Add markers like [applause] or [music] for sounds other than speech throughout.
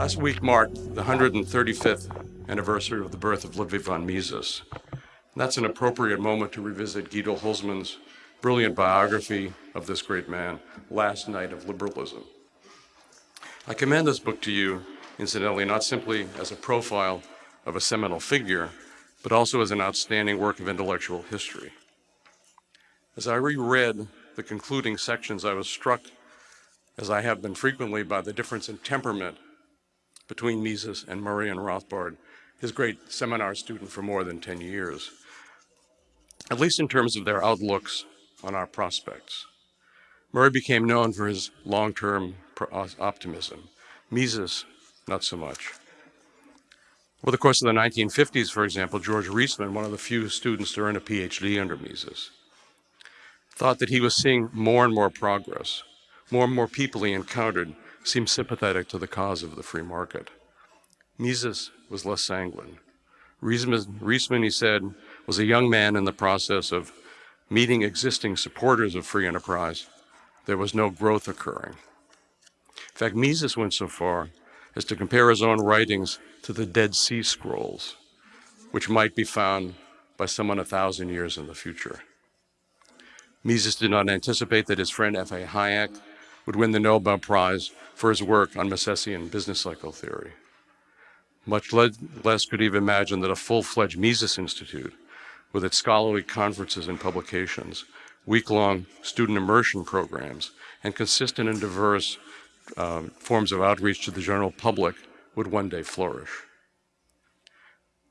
Last week marked the 135th anniversary of the birth of Ludwig von Mises. That's an appropriate moment to revisit Guido Hülsmann's brilliant biography of this great man, Last Knight of Liberalism. I commend this book to you, incidentally, not simply as a profile of a seminal figure, but also as an outstanding work of intellectual history. As I reread the concluding sections, I was struck, as I have been frequently, by the difference in temperament between Mises and Murray and Rothbard, his great seminar student for more than 10 years, at least in terms of their outlooks on our prospects. Murray became known for his long-term uh, optimism. Mises, not so much. Over the course of the 1950s, for example, George Reisman, one of the few students to earn a PhD under Mises, thought that he was seeing more and more progress. More and more people he encountered seemed sympathetic to the cause of the free market. Mises was less sanguine. Reisman, he said, was a young man in the process of meeting existing supporters of free enterprise. There was no growth occurring. In fact, Mises went so far as to compare his own writings to the Dead Sea Scrolls, which might be found by someone a thousand years in the future. Mises did not anticipate that his friend F.A. Hayek would win the Nobel Prize for his work on Misesian business cycle theory. Much less could he have imagined that a full-fledged Mises Institute, with its scholarly conferences and publications, week-long student immersion programs, and consistent and diverse uh, forms of outreach to the general public would one day flourish.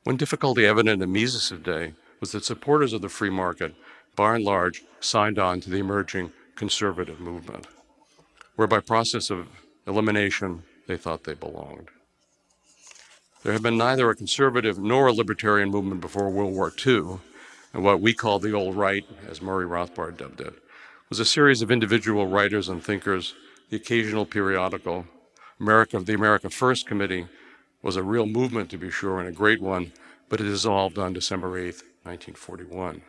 One difficulty evident in Mises' day was that supporters of the free market, by and large, signed on to the emerging conservative movement, where by process of elimination they thought they belonged. There had been neither a conservative nor a libertarian movement before World War II, and what we call the old right, as Murray Rothbard dubbed it, was a series of individual writers and thinkers, the occasional periodical, America, of the America First Committee was a real movement to be sure and a great one, but it dissolved on December 8, 1941.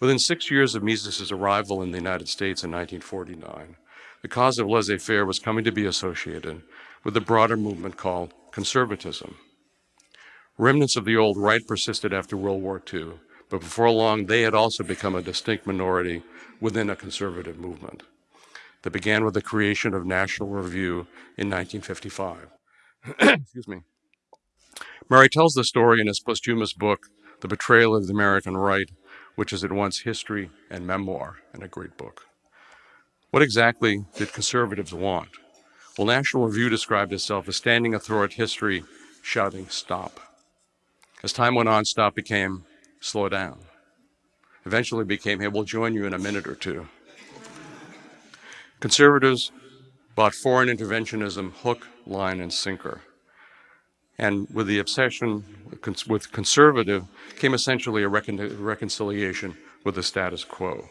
Within six years of Mises' arrival in the United States in 1949, the cause of laissez-faire was coming to be associated with a broader movement called conservatism. Remnants of the old right persisted after World War II, but before long they had also become a distinct minority within a conservative movement that began with the creation of National Review in 1955. [clears throat] Excuse me. Murray tells the story in his posthumous book, The Betrayal of the American Right, which is at once history and memoir, and a great book. What exactly did conservatives want? Well, National Review described itself as standing athwart history, shouting, stop. As time went on, stop became slow down. Eventually became, hey, we'll join you in a minute or two. Conservatives bought foreign interventionism hook, line, and sinker. And with the obsession with conservative came essentially a recon reconciliation with the status quo.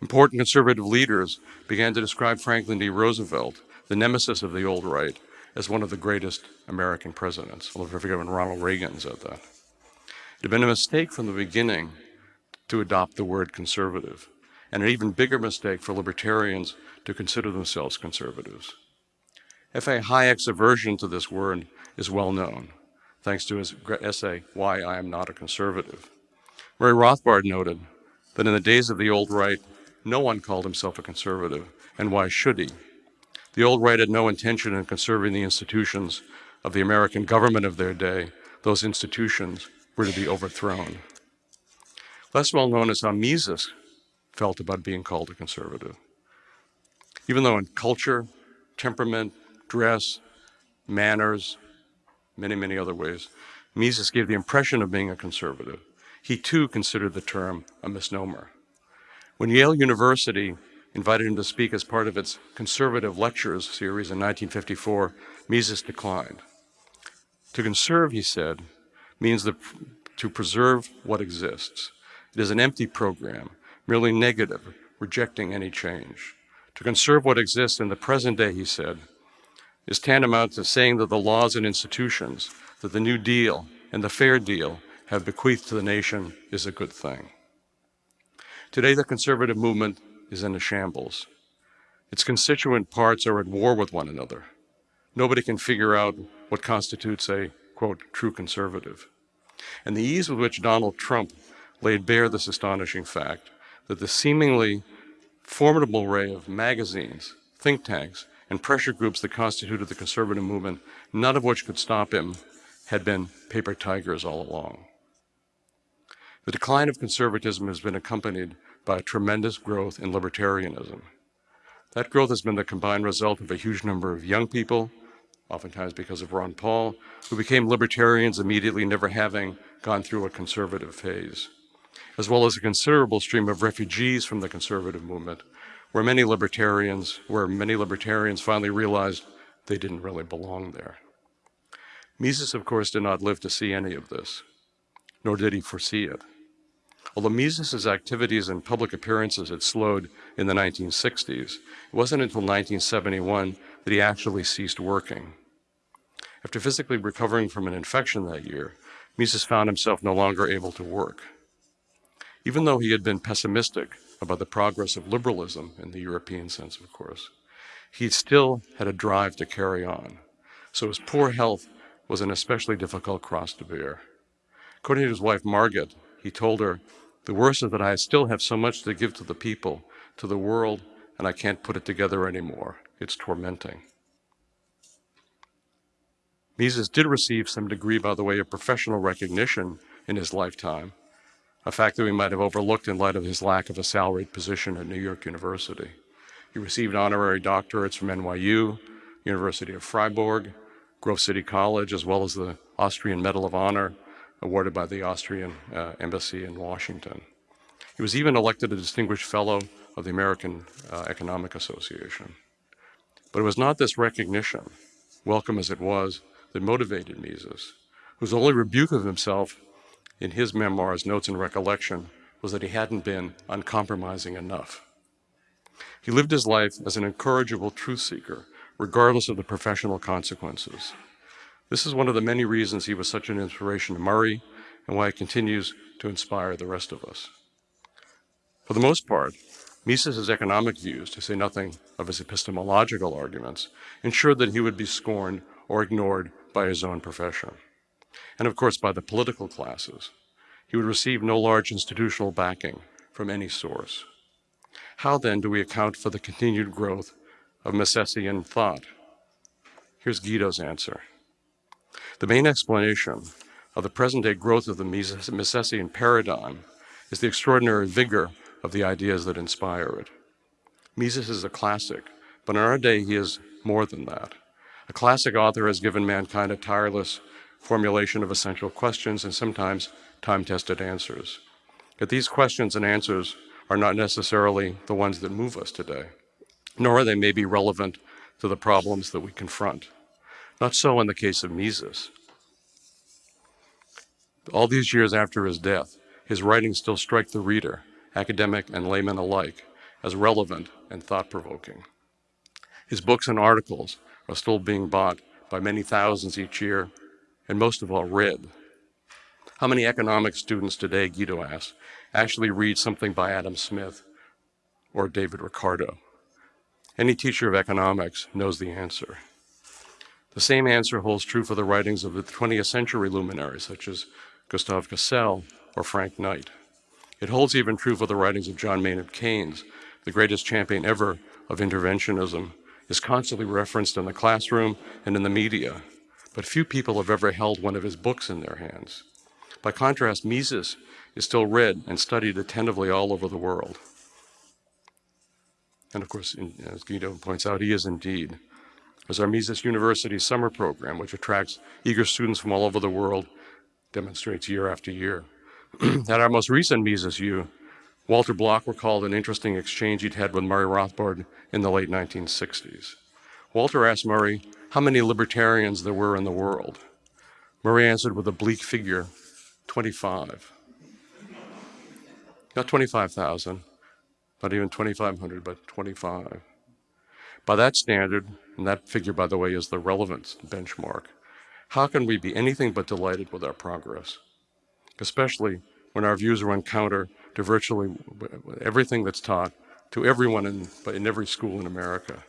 Important conservative leaders began to describe Franklin D. Roosevelt, the nemesis of the old right, as one of the greatest American presidents. I'll forget when Ronald Reagan said that. It had been a mistake from the beginning to adopt the word conservative and an even bigger mistake for libertarians to consider themselves conservatives. F.A. Hayek's aversion to this word is well known, thanks to his essay, Why I Am Not a Conservative. Murray Rothbard noted that in the days of the old right, no one called himself a conservative, and why should he? The old right had no intention in conserving the institutions of the American government of their day. Those institutions were to be overthrown. Less well known is how Mises felt about being called a conservative. Even though in culture, temperament, dress, manners, many, many other ways, Mises gave the impression of being a conservative. He too considered the term a misnomer. When Yale University invited him to speak as part of its conservative lectures series in 1954, Mises declined. To conserve, he said, means the, to preserve what exists. It is an empty program merely negative, rejecting any change. To conserve what exists in the present day, he said, is tantamount to saying that the laws and institutions that the New Deal and the Fair Deal have bequeathed to the nation is a good thing. Today, the conservative movement is in a shambles. Its constituent parts are at war with one another. nobody can figure out what constitutes a, quote, true conservative. And the ease with which Donald Trump laid bare this astonishing fact that the seemingly formidable array of magazines, think tanks, and pressure groups that constituted the conservative movement, none of which could stop him, had been paper tigers all along. The decline of conservatism has been accompanied by a tremendous growth in libertarianism. That growth has been the combined result of a huge number of young people, oftentimes because of Ron Paul, who became libertarians immediately never having gone through a conservative phase, as well as a considerable stream of refugees from the conservative movement, where many libertarians, where many libertarians finally realized they didn't really belong there. Mises, of course, did not live to see any of this, nor did he foresee it. Although Mises's activities and public appearances had slowed in the 1960s, it wasn't until 1971 that he actually ceased working. After physically recovering from an infection that year, Mises found himself no longer able to work. Even though he had been pessimistic about the progress of liberalism in the European sense, of course, he still had a drive to carry on. So his poor health was an especially difficult cross to bear. According to his wife, Margaret, he told her, the worst is that I still have so much to give to the people, to the world, and I can't put it together anymore. It's tormenting. Mises did receive some degree, by the way, of professional recognition in his lifetime, a fact that we might have overlooked in light of his lack of a salaried position at New York University. He received honorary doctorates from NYU, University of Freiburg, Grove City College, as well as the Austrian Medal of Honor awarded by the Austrian uh, Embassy in Washington. He was even elected a Distinguished Fellow of the American uh, Economic Association. But it was not this recognition, welcome as it was, that motivated Mises, whose only rebuke of himself in his memoirs, Notes and Recollection, was that he hadn't been uncompromising enough. He lived his life as an incorrigible truth seeker, regardless of the professional consequences. This is one of the many reasons he was such an inspiration to Murray and why he continues to inspire the rest of us. For the most part, Mises' economic views, to say nothing of his epistemological arguments, ensured that he would be scorned or ignored by his own profession, and of course by the political classes. He would receive no large institutional backing from any source. How then do we account for the continued growth of Misesian thought? Here's Guido's answer. The main explanation of the present-day growth of the Misesian paradigm is the extraordinary vigor of the ideas that inspire it. Mises is a classic, but in our day he is more than that. A classic author has given mankind a tireless formulation of essential questions and sometimes time-tested answers. Yet these questions and answers are not necessarily the ones that move us today, nor are they maybe relevant to the problems that we confront. Not so in the case of Mises. All these years after his death, his writings still strike the reader, academic and layman alike, as relevant and thought-provoking. His books and articles are still being bought by many thousands each year, and most of all read. How many economics students today, Guido asks, actually read something by Adam Smith or David Ricardo? Any teacher of economics knows the answer. The same answer holds true for the writings of the 20th century luminaries, such as Gustav Cassel or Frank Knight. It holds even true for the writings of John Maynard Keynes, the greatest champion ever of interventionism, is constantly referenced in the classroom and in the media, but few people have ever held one of his books in their hands. By contrast, Mises is still read and studied attentively all over the world. And of course, as Guido points out, he is indeed as our Mises University summer program, which attracts eager students from all over the world, demonstrates year after year. [clears throat] At our most recent Mises U, Walter Block recalled an interesting exchange he'd had with Murray Rothbard in the late 1960s. Walter asked Murray how many libertarians there were in the world. Murray answered with a bleak figure, 25. Not 25,000, not even 2,500, but 25. By that standard, and that figure, by the way, is the relevance benchmark, how can we be anything but delighted with our progress? Especially when our views run counter to virtually everything that's taught to everyone in, but in every school in America.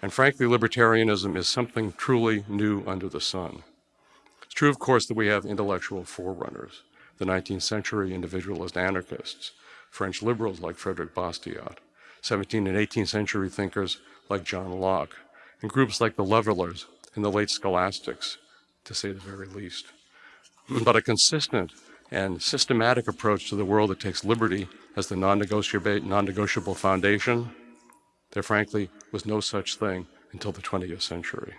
And frankly, libertarianism is something truly new under the sun. It's true, of course, that we have intellectual forerunners, the 19th century individualist anarchists, French liberals like Frederick Bastiat, 17th and 18th century thinkers like John Locke, and groups like the Levelers and the late scholastics, to say the very least. But a consistent and systematic approach to the world that takes liberty as the non-negotiable, non-negotiable foundation, there frankly was no such thing until the 20th century.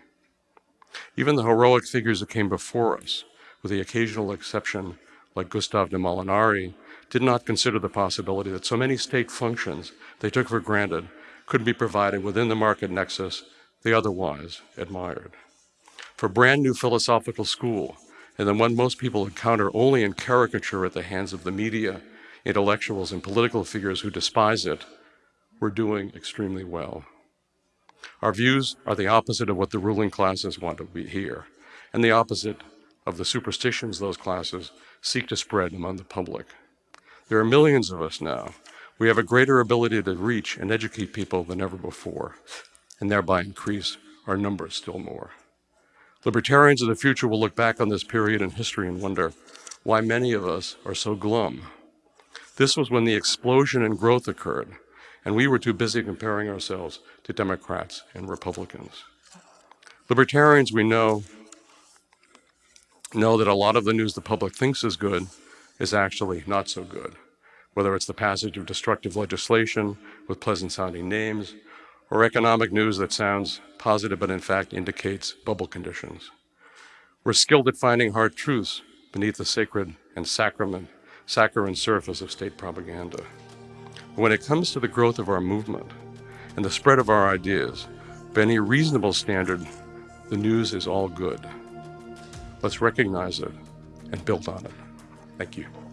Even the heroic figures that came before us, with the occasional exception like Gustave de Molinari, did not consider the possibility that so many state functions they took for granted could be provided within the market nexus they otherwise admired. For brand new philosophical school, and the one most people encounter only in caricature at the hands of the media, intellectuals, and political figures who despise it, we're doing extremely well. Our views are the opposite of what the ruling classes want to be hear, and the opposite of the superstitions those classes seek to spread among the public. There are millions of us now. We have a greater ability to reach and educate people than ever before, and thereby increase our numbers still more. Libertarians of the future will look back on this period in history and wonder why many of us are so glum. This was when the explosion in growth occurred, and we were too busy comparing ourselves to Democrats and Republicans. Libertarians, we know, know that a lot of the news the public thinks is good is actually not so good, whether it's the passage of destructive legislation with pleasant sounding names, or economic news that sounds positive but in fact indicates bubble conditions. We're skilled at finding hard truths beneath the sacred and sacrament, saccharine surface of state propaganda. When it comes to the growth of our movement and the spread of our ideas, by any reasonable standard, the news is all good. Let's recognize it and build on it. Thank you.